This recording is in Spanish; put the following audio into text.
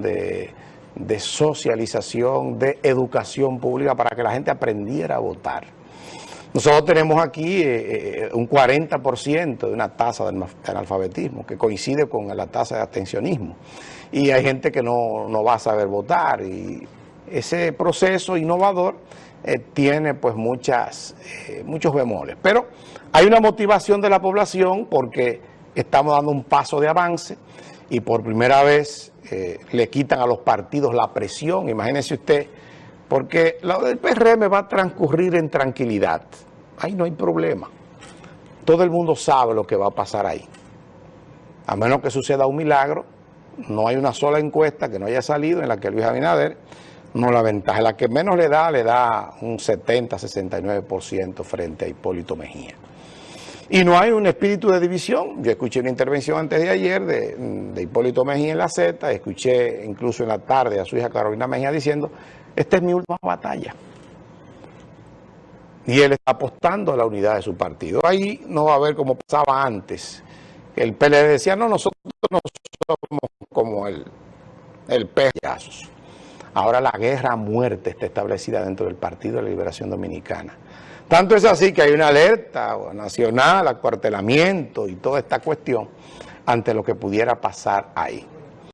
de socialización, de educación pública para que la gente aprendiera a votar. Nosotros tenemos aquí eh, eh, un 40% de una tasa de analfabetismo que coincide con la tasa de abstencionismo. Y hay gente que no, no va a saber votar y ese proceso innovador eh, tiene pues muchas, muchos bemoles. Pero hay una motivación de la población porque estamos dando un paso de avance y por primera vez le quitan a los partidos la presión, imagínese usted, porque lo del PRM va a transcurrir en tranquilidad. Ahí no hay problema. Todo el mundo sabe lo que va a pasar ahí. A menos que suceda un milagro, no hay una sola encuesta que no haya salido en la que Luis Abinader no la ventaja. La que menos le da, le da un 70-69% frente a Hipólito Mejía. Y no hay un espíritu de división. Yo escuché una intervención antes de ayer de, de, Hipólito Mejía en la Z, escuché incluso en la tarde a su hija Carolina Mejía diciendo, esta es mi última batalla. Y él está apostando a la unidad de su partido. Ahí no va a haber como pasaba antes. El PLD decía, no, nosotros no somos como el, el Ahora la guerra a muerte está establecida dentro del Partido de la Liberación Dominicana. Tanto es así que hay una alerta nacional, acuartelamiento y toda esta cuestión ante lo que pudiera pasar ahí.